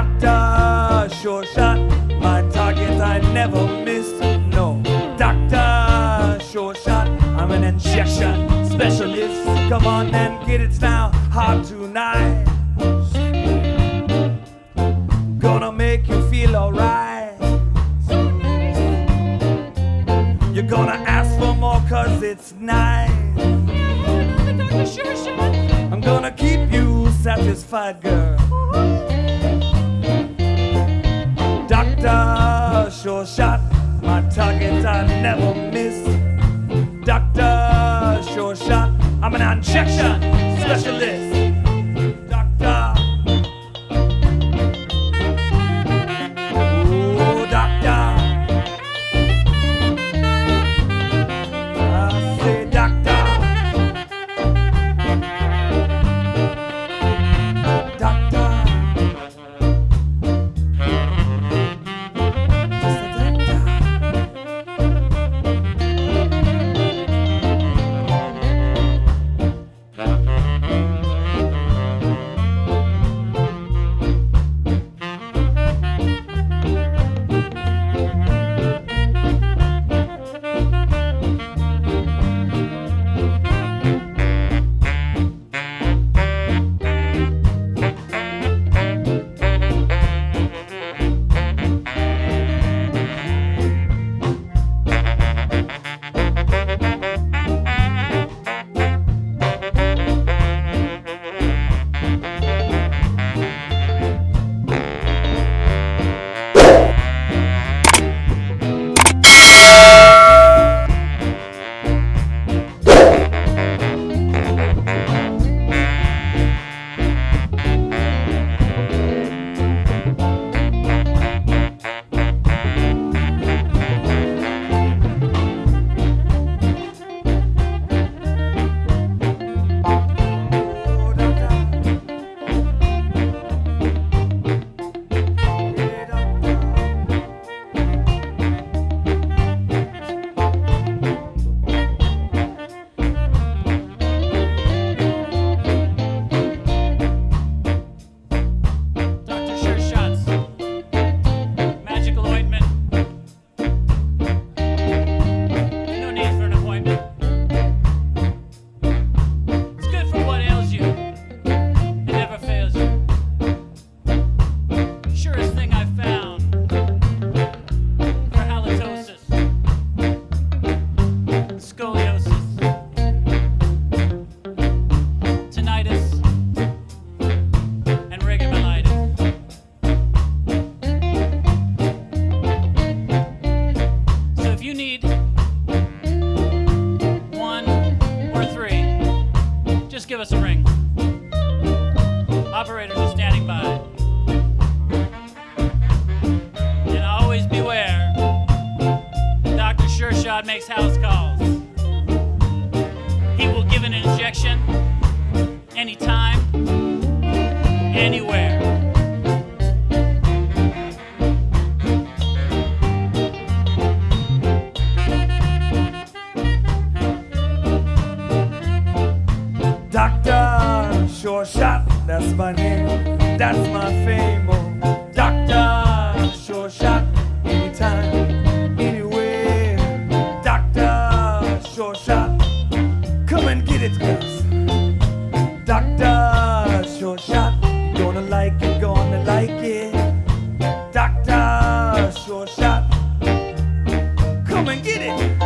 Doctor, sure shot, my target I never miss. No, doctor, sure shot, I'm an injection specialist. Come on and get it now, Hot tonight. Gonna make you feel alright. You're gonna ask for more cause it's nice. I'm gonna keep you satisfied, girl. Sure shot, my target I never miss. Doctor, sure shot, I'm an injection specialist. Operators that's my name, that's my fame. Oh, doctor, sure shot, anytime, anywhere. Doctor, sure shot, come and get it, cuz. Doctor, sure shot, you gonna like it, gonna like it. Doctor, sure shot, come and get it.